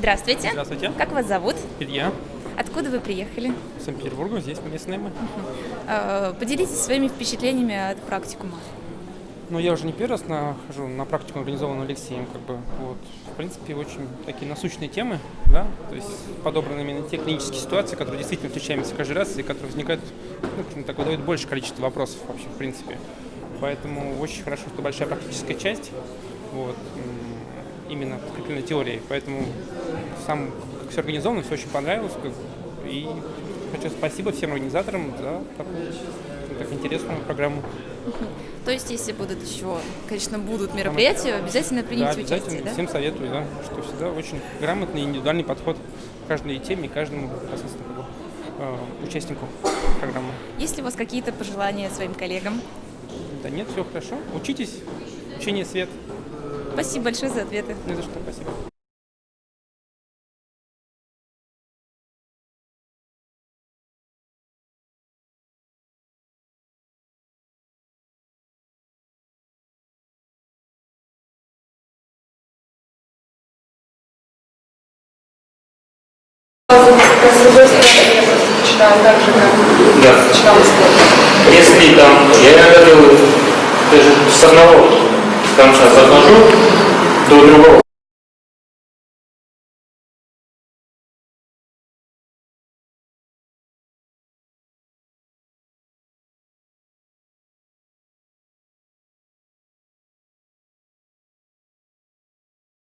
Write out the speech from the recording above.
Здравствуйте. Здравствуйте. Как вас зовут? Илья, Откуда вы приехали? Санкт-Петербург, здесь местные мы. Э, Поделитесь своими впечатлениями от практикума. Ну, я уже не первый раз нахожу на практику, организованную Алексеем, как бы, вот. В принципе, очень такие насущные темы, да, то есть подобраны именно те клинические ситуации, которые действительно встречаемся каждый раз и которые возникают, ну, скажем так, выдают больше количество вопросов вообще, в принципе. Поэтому очень хорошо, что большая практическая часть, вот, именно подкреплена теорией, поэтому сам, как все организовано, все очень понравилось, как, и хочу спасибо всем организаторам за такую, так, интересную программу. То есть, если будут еще, конечно, будут мероприятия, обязательно Да, примите обязательно. участие, да? Всем советую, да, что всегда очень грамотный индивидуальный подход к каждой теме, и каждому непосредственно э, участнику программы. Есть ли у вас какие-то пожелания своим коллегам? Да нет, все хорошо. Учитесь, учение свет. Спасибо большое за ответы. Не за что, спасибо. Да. Если там, я иногда делаю даже с одного конца захожу до другого.